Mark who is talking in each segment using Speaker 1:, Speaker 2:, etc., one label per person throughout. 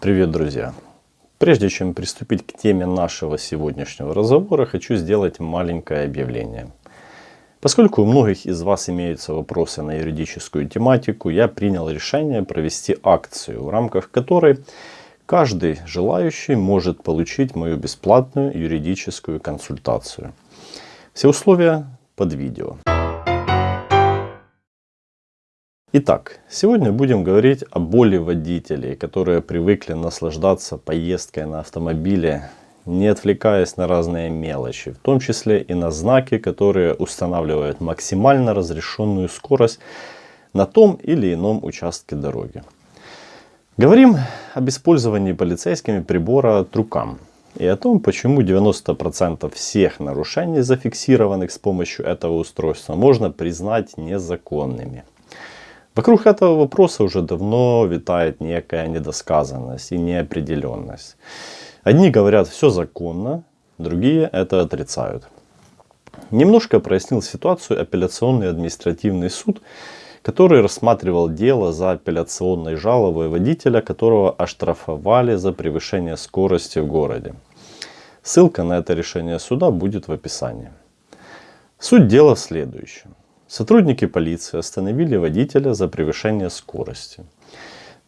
Speaker 1: Привет, друзья! Прежде чем приступить к теме нашего сегодняшнего разговора, хочу сделать маленькое объявление. Поскольку у многих из вас имеются вопросы на юридическую тематику, я принял решение провести акцию, в рамках которой каждый желающий может получить мою бесплатную юридическую консультацию. Все условия под видео. Итак, сегодня будем говорить о боли водителей, которые привыкли наслаждаться поездкой на автомобиле, не отвлекаясь на разные мелочи, в том числе и на знаки, которые устанавливают максимально разрешенную скорость на том или ином участке дороги. Говорим об использовании полицейскими прибора трукам и о том, почему 90% всех нарушений, зафиксированных с помощью этого устройства, можно признать незаконными. Вокруг этого вопроса уже давно витает некая недосказанность и неопределенность. Одни говорят все законно, другие это отрицают. Немножко прояснил ситуацию апелляционный административный суд, который рассматривал дело за апелляционной жалобой водителя, которого оштрафовали за превышение скорости в городе. Ссылка на это решение суда будет в описании. Суть дела в следующем. Сотрудники полиции остановили водителя за превышение скорости.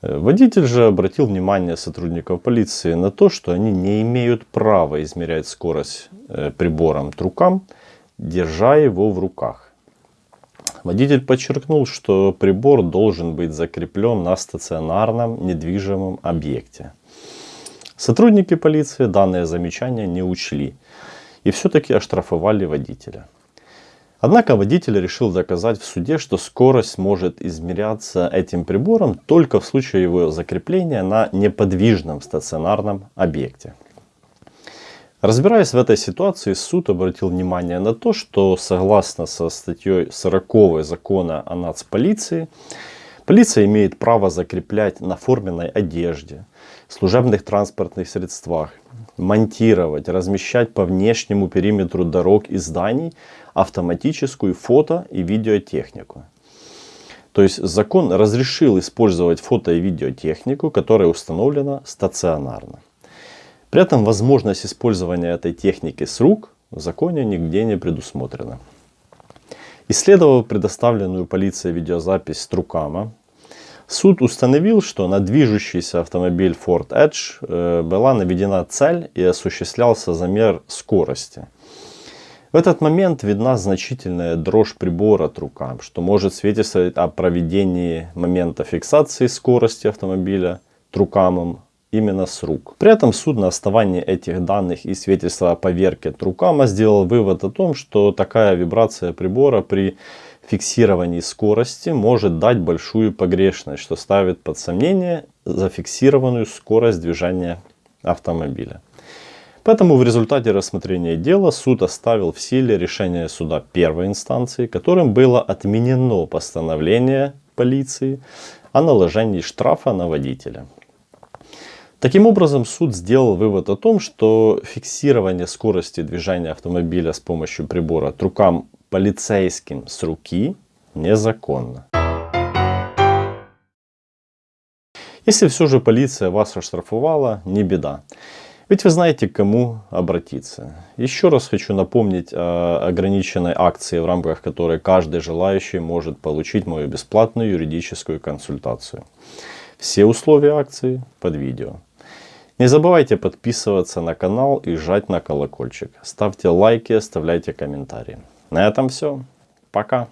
Speaker 1: Э, водитель же обратил внимание сотрудников полиции на то, что они не имеют права измерять скорость э, прибором трукам, держа его в руках. Водитель подчеркнул, что прибор должен быть закреплен на стационарном недвижимом объекте. Сотрудники полиции данное замечание не учли и все-таки оштрафовали водителя. Однако водитель решил доказать в суде, что скорость может измеряться этим прибором только в случае его закрепления на неподвижном стационарном объекте. Разбираясь в этой ситуации, суд обратил внимание на то, что согласно со статьей 40 закона о нацполиции, полиция имеет право закреплять на форменной одежде, служебных транспортных средствах, монтировать, размещать по внешнему периметру дорог и зданий автоматическую фото и видеотехнику. То есть закон разрешил использовать фото и видеотехнику, которая установлена стационарно. При этом возможность использования этой техники с рук в законе нигде не предусмотрена. Исследовав предоставленную полицией видеозапись Трукама, Суд установил, что на движущийся автомобиль Ford Edge э, была наведена цель и осуществлялся замер скорости. В этот момент видна значительная дрожь прибора от рукам, что может свидетельствовать о проведении момента фиксации скорости автомобиля трукамом именно с рук. При этом суд на основании этих данных и свидетельства о поверке трукама сделал вывод о том, что такая вибрация прибора при фиксировании скорости может дать большую погрешность, что ставит под сомнение зафиксированную скорость движения автомобиля. Поэтому в результате рассмотрения дела суд оставил в силе решение суда первой инстанции, которым было отменено постановление полиции о наложении штрафа на водителя. Таким образом, суд сделал вывод о том, что фиксирование скорости движения автомобиля с помощью прибора от рукам полицейским с руки незаконно. Если все же полиция вас оштрафовала, не беда. Ведь вы знаете, к кому обратиться. Еще раз хочу напомнить о ограниченной акции, в рамках которой каждый желающий может получить мою бесплатную юридическую консультацию. Все условия акции под видео. Не забывайте подписываться на канал и жать на колокольчик. Ставьте лайки, оставляйте комментарии. На этом все. Пока.